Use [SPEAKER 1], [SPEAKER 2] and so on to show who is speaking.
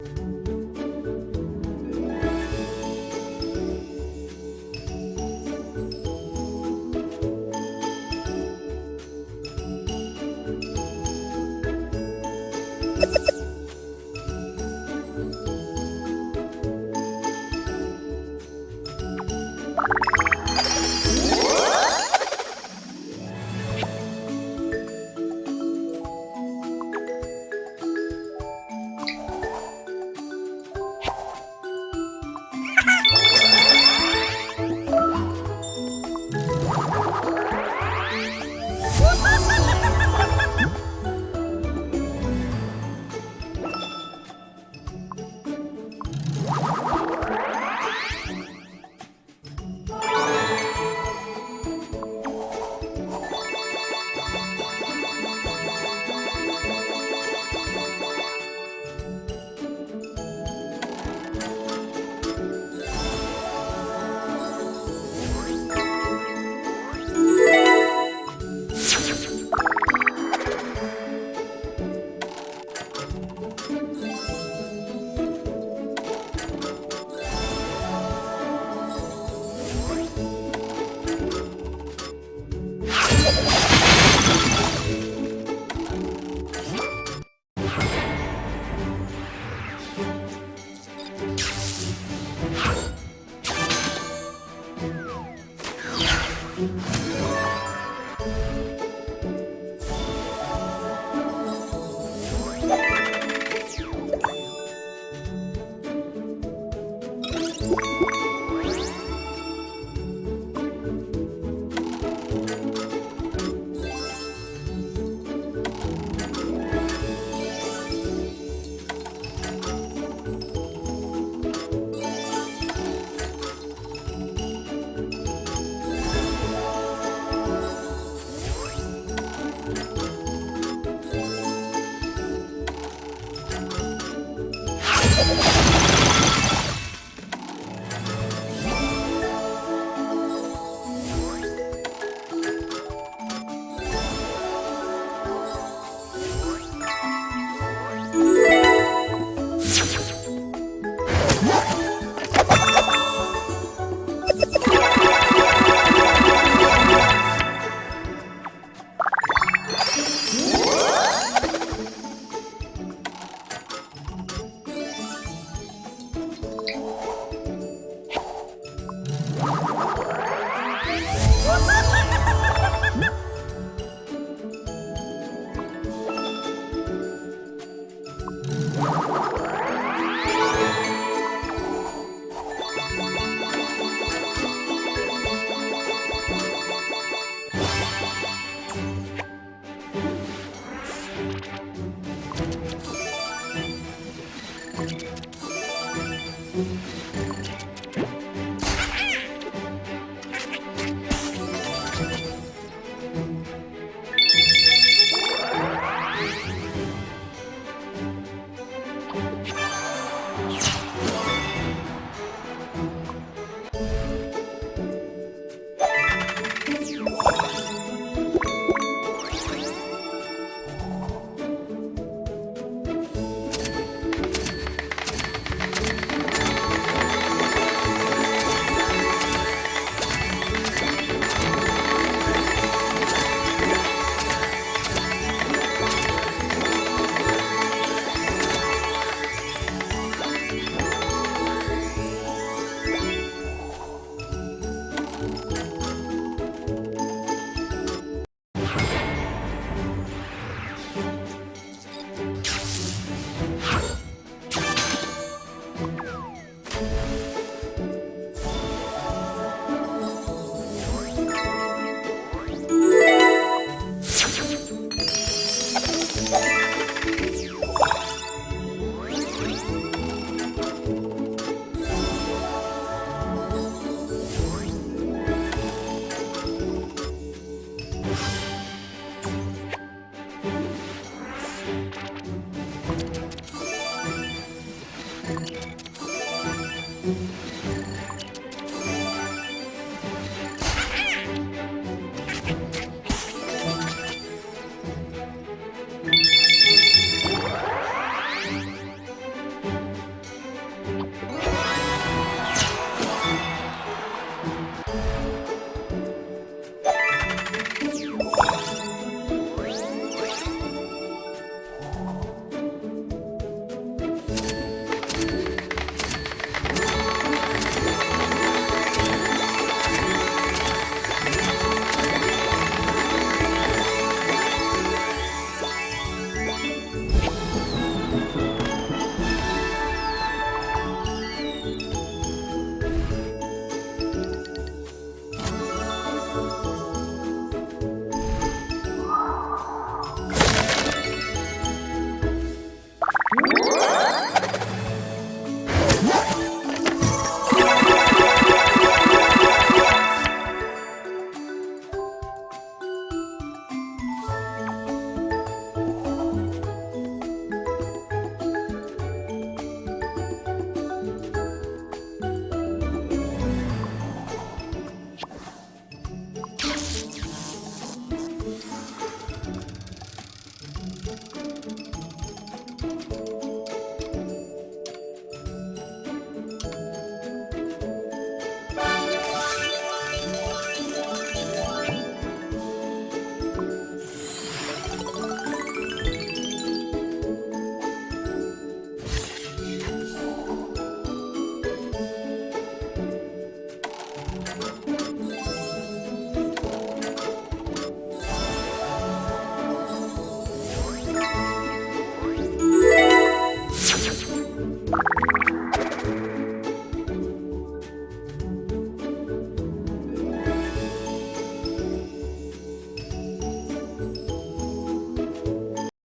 [SPEAKER 1] Thank you. you Thank you.